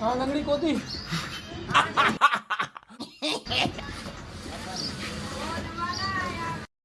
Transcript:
ہاں لنگڑی کوتی